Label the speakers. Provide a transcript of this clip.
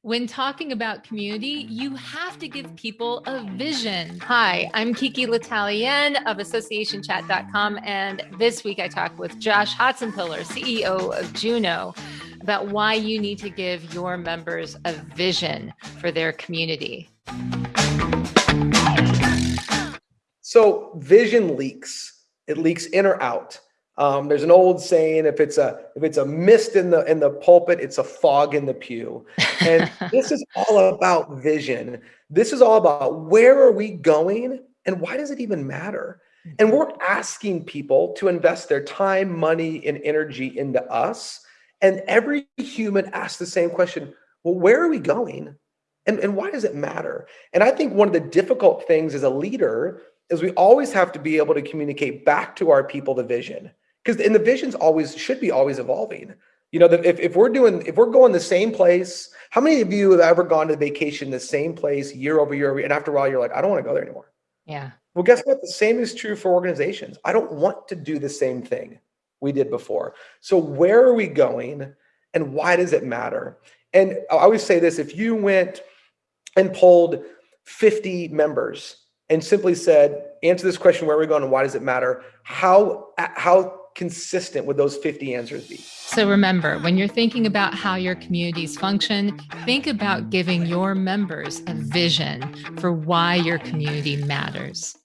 Speaker 1: When talking about community, you have to give people a vision. Hi, I'm Kiki L'Italien of AssociationChat.com, and this week I talk with Josh Hotzenpiller, CEO of Juno, about why you need to give your members a vision for their community.
Speaker 2: So, vision leaks. It leaks in or out. Um, there's an old saying: if it's a if it's a mist in the in the pulpit, it's a fog in the pew. And this is all about vision. This is all about where are we going and why does it even matter? And we're asking people to invest their time, money, and energy into us. And every human asks the same question: Well, where are we going? And, and why does it matter? And I think one of the difficult things as a leader is we always have to be able to communicate back to our people the vision because and the visions always should be always evolving. You know, if, if we're doing if we're going the same place, how many of you have ever gone to vacation the same place year over year, and after a while you're like, I don't want to go there anymore.
Speaker 1: Yeah.
Speaker 2: Well, guess what? The same is true for organizations. I don't want to do the same thing we did before. So where are we going, and why does it matter? And I always say this: if you went and polled 50 members and simply said, answer this question, where are we going and why does it matter? How, how consistent would those 50 answers be?
Speaker 1: So remember, when you're thinking about how your communities function, think about giving your members a vision for why your community matters.